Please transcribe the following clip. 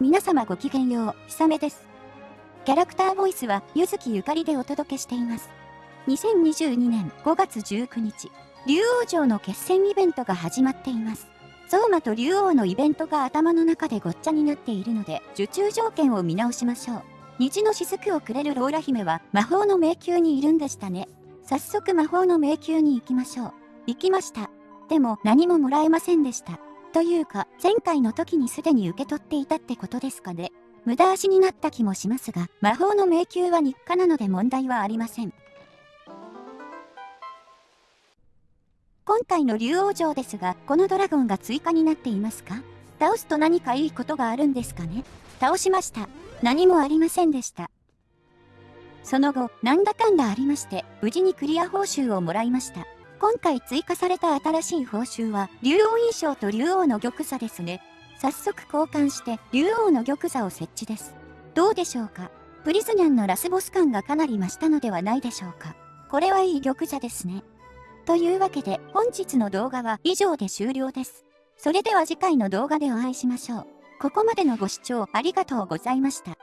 皆様ごきげんよう、ひさめです。キャラクターボイスは、ゆずきゆかりでお届けしています。2022年5月19日、竜王城の決戦イベントが始まっています。ゾーマと竜王のイベントが頭の中でごっちゃになっているので、受注条件を見直しましょう。虹の雫をくれるローラ姫は魔法の迷宮にいるんでしたね。早速魔法の迷宮に行きましょう。行きました。でも何ももらえませんでした。というか、前回の時にすでに受け取っていたってことですかね。無駄足になった気もしますが、魔法の迷宮は日課なので問題はありません。今回の竜王城ですが、このドラゴンが追加になっていますか？倒すと何かいいことがあるんですかね？倒しました。何もありませんでした。その後、なんだかんだありまして、無事にクリア報酬をもらいました。今回追加された新しい報酬は、竜王印象と竜王の玉座ですね。早速交換して、竜王の玉座を設置です。どうでしょうか？プリズニャンのラスボス感がかなり増したのではないでしょうか？これはいい玉座ですね。というわけで、本日の動画は以上で終了です。それでは次回の動画でお会いしましょう。ここまでのご視聴ありがとうございました。